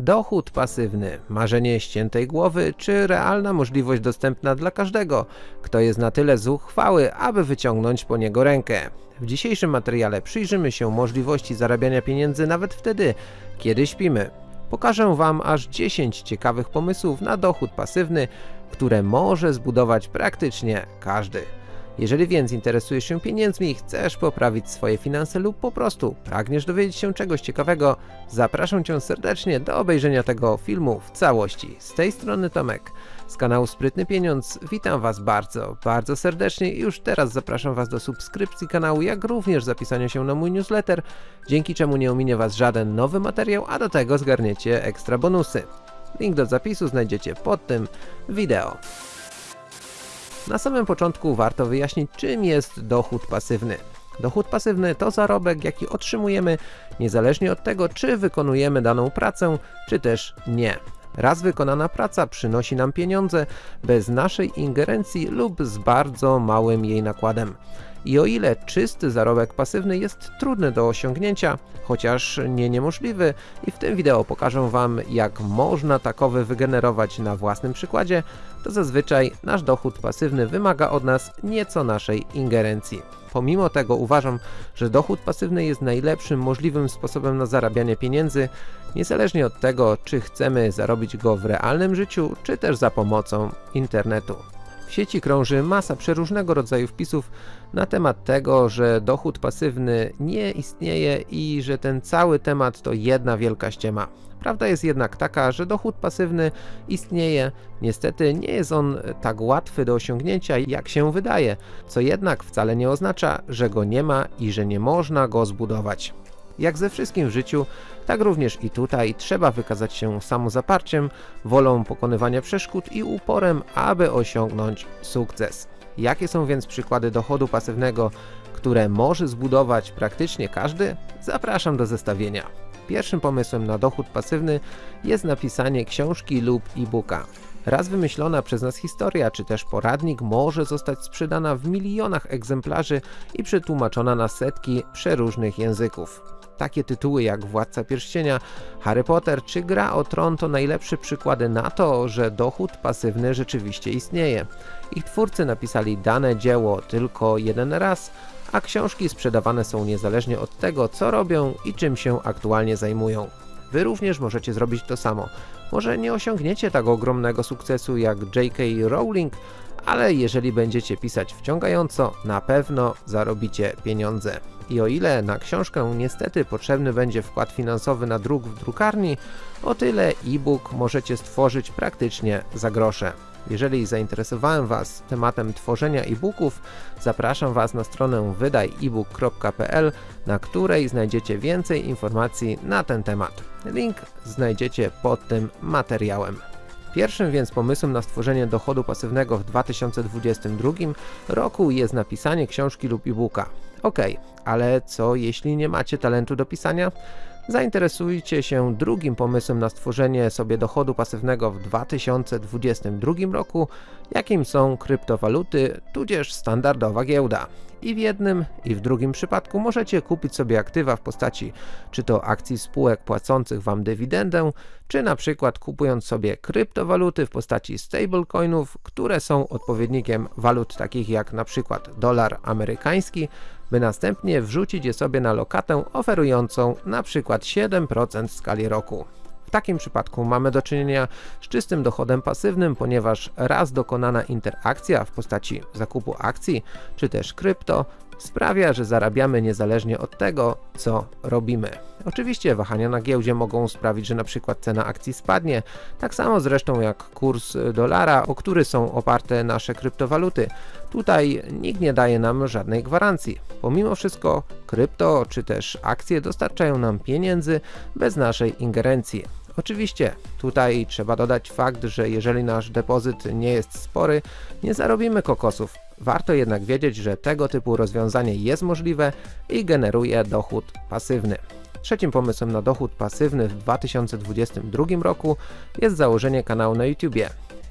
Dochód pasywny, marzenie ściętej głowy, czy realna możliwość dostępna dla każdego, kto jest na tyle zuchwały, aby wyciągnąć po niego rękę. W dzisiejszym materiale przyjrzymy się możliwości zarabiania pieniędzy nawet wtedy, kiedy śpimy. Pokażę Wam aż 10 ciekawych pomysłów na dochód pasywny, które może zbudować praktycznie każdy. Jeżeli więc interesujesz się pieniędzmi, chcesz poprawić swoje finanse lub po prostu pragniesz dowiedzieć się czegoś ciekawego, zapraszam Cię serdecznie do obejrzenia tego filmu w całości. Z tej strony Tomek, z kanału Sprytny Pieniądz. Witam Was bardzo, bardzo serdecznie i już teraz zapraszam Was do subskrypcji kanału, jak również zapisania się na mój newsletter, dzięki czemu nie ominie Was żaden nowy materiał, a do tego zgarniecie ekstra bonusy. Link do zapisu znajdziecie pod tym wideo. Na samym początku warto wyjaśnić czym jest dochód pasywny. Dochód pasywny to zarobek jaki otrzymujemy niezależnie od tego czy wykonujemy daną pracę czy też nie. Raz wykonana praca przynosi nam pieniądze bez naszej ingerencji lub z bardzo małym jej nakładem. I o ile czysty zarobek pasywny jest trudny do osiągnięcia, chociaż nie niemożliwy i w tym wideo pokażę Wam jak można takowy wygenerować na własnym przykładzie, to zazwyczaj nasz dochód pasywny wymaga od nas nieco naszej ingerencji. Pomimo tego uważam, że dochód pasywny jest najlepszym możliwym sposobem na zarabianie pieniędzy, niezależnie od tego czy chcemy zarobić go w realnym życiu, czy też za pomocą internetu. W sieci krąży masa przeróżnego rodzaju wpisów na temat tego, że dochód pasywny nie istnieje i że ten cały temat to jedna wielka ściema. Prawda jest jednak taka, że dochód pasywny istnieje, niestety nie jest on tak łatwy do osiągnięcia jak się wydaje, co jednak wcale nie oznacza, że go nie ma i że nie można go zbudować. Jak ze wszystkim w życiu, tak również i tutaj trzeba wykazać się samozaparciem, wolą pokonywania przeszkód i uporem, aby osiągnąć sukces. Jakie są więc przykłady dochodu pasywnego, które może zbudować praktycznie każdy? Zapraszam do zestawienia. Pierwszym pomysłem na dochód pasywny jest napisanie książki lub e-booka. Raz wymyślona przez nas historia, czy też poradnik może zostać sprzedana w milionach egzemplarzy i przetłumaczona na setki przeróżnych języków. Takie tytuły jak Władca Pierścienia, Harry Potter czy Gra o Tron to najlepsze przykłady na to, że dochód pasywny rzeczywiście istnieje. Ich twórcy napisali dane dzieło tylko jeden raz, a książki sprzedawane są niezależnie od tego co robią i czym się aktualnie zajmują. Wy również możecie zrobić to samo. Może nie osiągniecie tak ogromnego sukcesu jak J.K. Rowling, ale jeżeli będziecie pisać wciągająco, na pewno zarobicie pieniądze. I o ile na książkę niestety potrzebny będzie wkład finansowy na druk w drukarni, o tyle e-book możecie stworzyć praktycznie za grosze. Jeżeli zainteresowałem Was tematem tworzenia e-booków, zapraszam Was na stronę wydajebook.pl, na której znajdziecie więcej informacji na ten temat. Link znajdziecie pod tym materiałem. Pierwszym więc pomysłem na stworzenie dochodu pasywnego w 2022 roku jest napisanie książki lub e-booka. Ok, ale co jeśli nie macie talentu do pisania? Zainteresujcie się drugim pomysłem na stworzenie sobie dochodu pasywnego w 2022 roku, jakim są kryptowaluty, tudzież standardowa giełda. I w jednym i w drugim przypadku możecie kupić sobie aktywa w postaci czy to akcji spółek płacących Wam dywidendę, czy na przykład kupując sobie kryptowaluty w postaci stablecoinów, które są odpowiednikiem walut takich jak na przykład dolar amerykański, by następnie wrzucić je sobie na lokatę oferującą przykład 7% w skali roku. W takim przypadku mamy do czynienia z czystym dochodem pasywnym, ponieważ raz dokonana interakcja w postaci zakupu akcji czy też krypto sprawia, że zarabiamy niezależnie od tego, co robimy. Oczywiście wahania na giełdzie mogą sprawić, że na przykład cena akcji spadnie, tak samo zresztą jak kurs dolara, o który są oparte nasze kryptowaluty. Tutaj nikt nie daje nam żadnej gwarancji. Pomimo wszystko krypto czy też akcje dostarczają nam pieniędzy bez naszej ingerencji. Oczywiście tutaj trzeba dodać fakt, że jeżeli nasz depozyt nie jest spory, nie zarobimy kokosów. Warto jednak wiedzieć, że tego typu rozwiązanie jest możliwe i generuje dochód pasywny. Trzecim pomysłem na dochód pasywny w 2022 roku jest założenie kanału na YouTubie.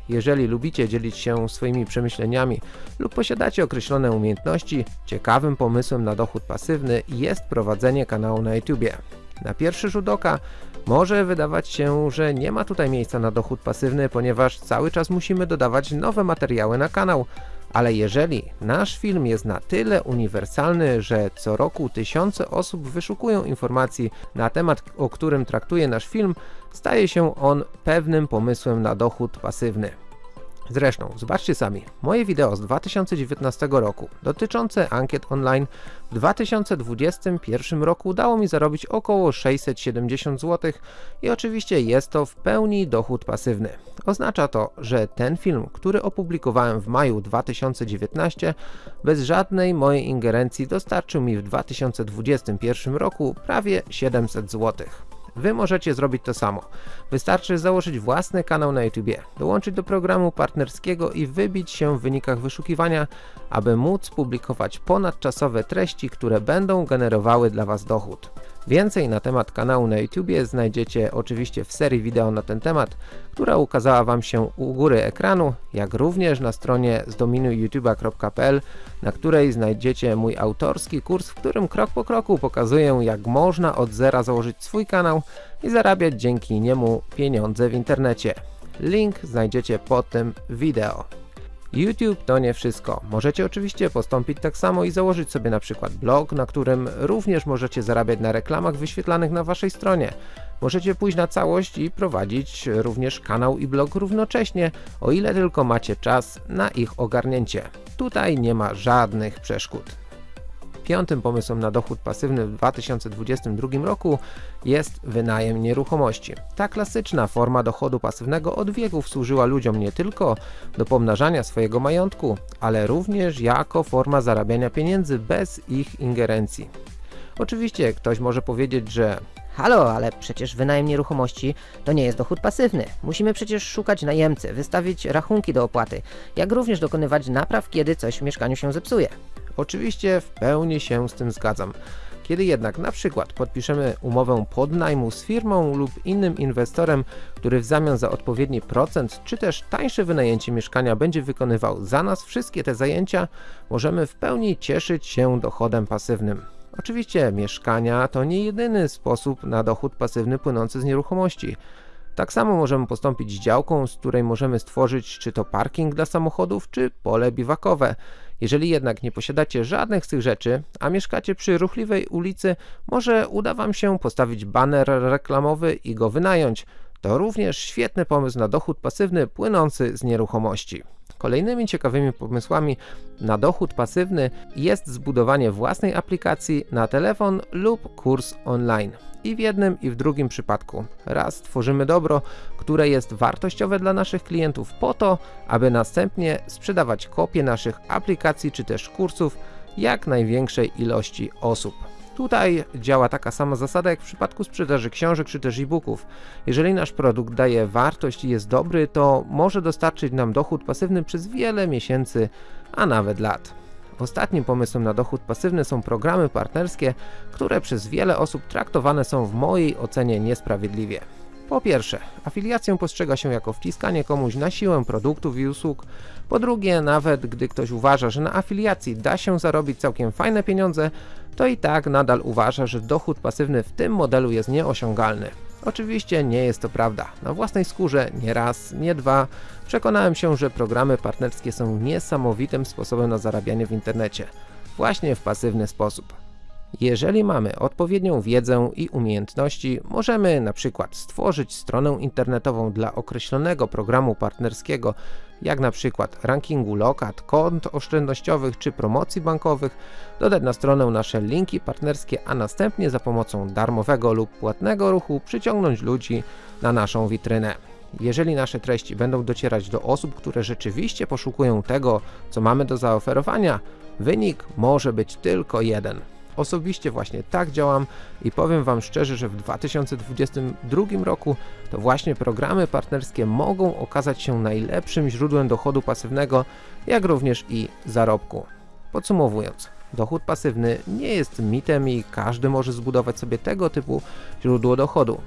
Jeżeli lubicie dzielić się swoimi przemyśleniami lub posiadacie określone umiejętności, ciekawym pomysłem na dochód pasywny jest prowadzenie kanału na YouTubie. Na pierwszy rzut oka Może wydawać się, że nie ma tutaj miejsca na dochód pasywny, ponieważ cały czas musimy dodawać nowe materiały na kanał. Ale jeżeli nasz film jest na tyle uniwersalny, że co roku tysiące osób wyszukują informacji na temat, o którym traktuje nasz film, staje się on pewnym pomysłem na dochód pasywny. Zresztą, zobaczcie sami, moje wideo z 2019 roku dotyczące ankiet online w 2021 roku dało mi zarobić około 670 zł i oczywiście jest to w pełni dochód pasywny. Oznacza to, że ten film, który opublikowałem w maju 2019 bez żadnej mojej ingerencji dostarczył mi w 2021 roku prawie 700 zł. Wy możecie zrobić to samo. Wystarczy założyć własny kanał na YouTube, dołączyć do programu partnerskiego i wybić się w wynikach wyszukiwania, aby móc publikować ponadczasowe treści, które będą generowały dla Was dochód. Więcej na temat kanału na YouTube znajdziecie oczywiście w serii wideo na ten temat, która ukazała Wam się u góry ekranu, jak również na stronie zdominujyoutube.pl, na której znajdziecie mój autorski kurs, w którym krok po kroku pokazuję jak można od zera założyć swój kanał i zarabiać dzięki niemu pieniądze w internecie. Link znajdziecie pod tym wideo. YouTube to nie wszystko. Możecie oczywiście postąpić tak samo i założyć sobie na przykład blog, na którym również możecie zarabiać na reklamach wyświetlanych na waszej stronie. Możecie pójść na całość i prowadzić również kanał i blog równocześnie, o ile tylko macie czas na ich ogarnięcie. Tutaj nie ma żadnych przeszkód. Piątym pomysłem na dochód pasywny w 2022 roku jest wynajem nieruchomości. Ta klasyczna forma dochodu pasywnego od wieków służyła ludziom nie tylko do pomnażania swojego majątku, ale również jako forma zarabiania pieniędzy bez ich ingerencji. Oczywiście ktoś może powiedzieć, że Halo, ale przecież wynajem nieruchomości to nie jest dochód pasywny. Musimy przecież szukać najemcy, wystawić rachunki do opłaty, jak również dokonywać napraw, kiedy coś w mieszkaniu się zepsuje. Oczywiście w pełni się z tym zgadzam. Kiedy jednak na przykład podpiszemy umowę podnajmu z firmą lub innym inwestorem, który w zamian za odpowiedni procent czy też tańsze wynajęcie mieszkania będzie wykonywał za nas wszystkie te zajęcia, możemy w pełni cieszyć się dochodem pasywnym. Oczywiście mieszkania to nie jedyny sposób na dochód pasywny płynący z nieruchomości. Tak samo możemy postąpić z działką, z której możemy stworzyć czy to parking dla samochodów, czy pole biwakowe. Jeżeli jednak nie posiadacie żadnych z tych rzeczy, a mieszkacie przy ruchliwej ulicy, może uda Wam się postawić baner reklamowy i go wynająć. To również świetny pomysł na dochód pasywny płynący z nieruchomości. Kolejnymi ciekawymi pomysłami na dochód pasywny jest zbudowanie własnej aplikacji na telefon lub kurs online. I w jednym i w drugim przypadku. Raz tworzymy dobro, które jest wartościowe dla naszych klientów po to, aby następnie sprzedawać kopie naszych aplikacji czy też kursów jak największej ilości osób. Tutaj działa taka sama zasada jak w przypadku sprzedaży książek czy też e-booków. Jeżeli nasz produkt daje wartość i jest dobry, to może dostarczyć nam dochód pasywny przez wiele miesięcy, a nawet lat. Ostatnim pomysłem na dochód pasywny są programy partnerskie, które przez wiele osób traktowane są w mojej ocenie niesprawiedliwie. Po pierwsze, afiliację postrzega się jako wciskanie komuś na siłę produktów i usług. Po drugie, nawet gdy ktoś uważa, że na afiliacji da się zarobić całkiem fajne pieniądze, to i tak nadal uważa, że dochód pasywny w tym modelu jest nieosiągalny. Oczywiście nie jest to prawda. Na własnej skórze nie raz, nie dwa przekonałem się, że programy partnerskie są niesamowitym sposobem na zarabianie w internecie. Właśnie w pasywny sposób. Jeżeli mamy odpowiednią wiedzę i umiejętności, możemy na przykład stworzyć stronę internetową dla określonego programu partnerskiego, jak na przykład rankingu lokat, kont oszczędnościowych czy promocji bankowych, dodać na stronę nasze linki partnerskie, a następnie za pomocą darmowego lub płatnego ruchu przyciągnąć ludzi na naszą witrynę. Jeżeli nasze treści będą docierać do osób, które rzeczywiście poszukują tego, co mamy do zaoferowania, wynik może być tylko jeden. Osobiście właśnie tak działam i powiem Wam szczerze, że w 2022 roku to właśnie programy partnerskie mogą okazać się najlepszym źródłem dochodu pasywnego, jak również i zarobku. Podsumowując, dochód pasywny nie jest mitem i każdy może zbudować sobie tego typu źródło dochodu,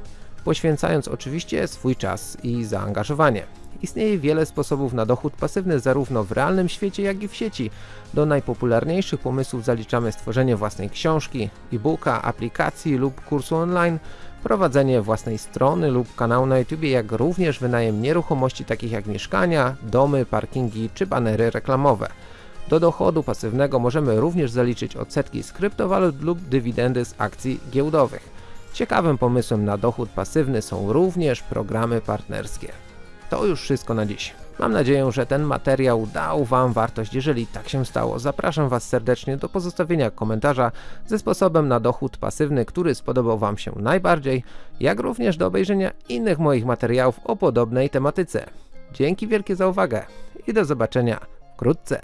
poświęcając oczywiście swój czas i zaangażowanie. Istnieje wiele sposobów na dochód pasywny zarówno w realnym świecie, jak i w sieci. Do najpopularniejszych pomysłów zaliczamy stworzenie własnej książki, e-booka, aplikacji lub kursu online, prowadzenie własnej strony lub kanału na YouTube, jak również wynajem nieruchomości takich jak mieszkania, domy, parkingi czy banery reklamowe. Do dochodu pasywnego możemy również zaliczyć odsetki z kryptowalut lub dywidendy z akcji giełdowych. Ciekawym pomysłem na dochód pasywny są również programy partnerskie. To już wszystko na dziś. Mam nadzieję, że ten materiał dał Wam wartość. Jeżeli tak się stało, zapraszam Was serdecznie do pozostawienia komentarza ze sposobem na dochód pasywny, który spodobał Wam się najbardziej, jak również do obejrzenia innych moich materiałów o podobnej tematyce. Dzięki wielkie za uwagę i do zobaczenia wkrótce.